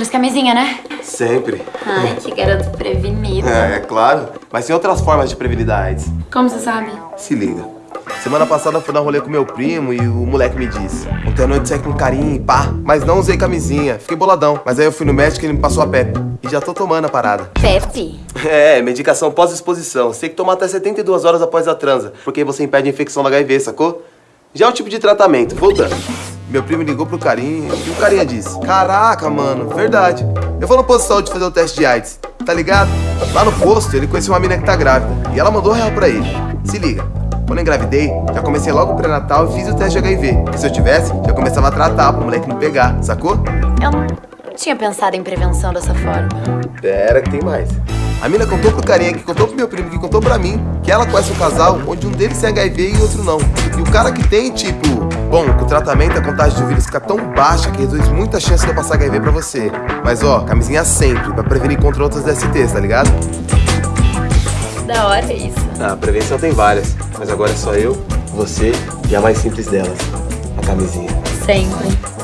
Trouxe camisinha, né? Sempre. Ai, que garoto prevenido. É, é claro. Mas tem outras formas de prevenir da AIDS. Como você sabe? Se liga. Semana passada fui dar rolê com meu primo e o moleque me disse Ontem à noite saí com carinho e pá, mas não usei camisinha, fiquei boladão Mas aí eu fui no médico e ele me passou a PEP E já tô tomando a parada Pepe? É, medicação pós-exposição Você tem que tomar até 72 horas após a transa Porque você impede a infecção do HIV, sacou? Já é o tipo de tratamento, voltando meu primo ligou pro carinha e o carinha disse Caraca, mano, verdade Eu vou no posto de saúde fazer o teste de AIDS, tá ligado? Lá no posto ele conheceu uma mina que tá grávida E ela mandou real pra ele Se liga, quando eu engravidei, já comecei logo o pré-natal e fiz o teste de HIV. E se eu tivesse, já começava a tratar pro moleque não pegar, sacou? Eu não tinha pensado em prevenção dessa forma. Pera que tem mais. A mina contou pro carinha, que contou pro meu primo, que contou pra mim, que ela conhece um casal onde um deles tem HIV e outro não. E o cara que tem, tipo, bom, com o tratamento a contagem de vírus fica tão baixa que reduz muita chance de eu passar HIV pra você. Mas ó, camisinha sempre, pra prevenir contra outras DSTs, tá ligado? Da hora isso. Ah, a prevenção tem várias, mas agora é só eu, você e a mais simples delas, a camisinha. Sempre.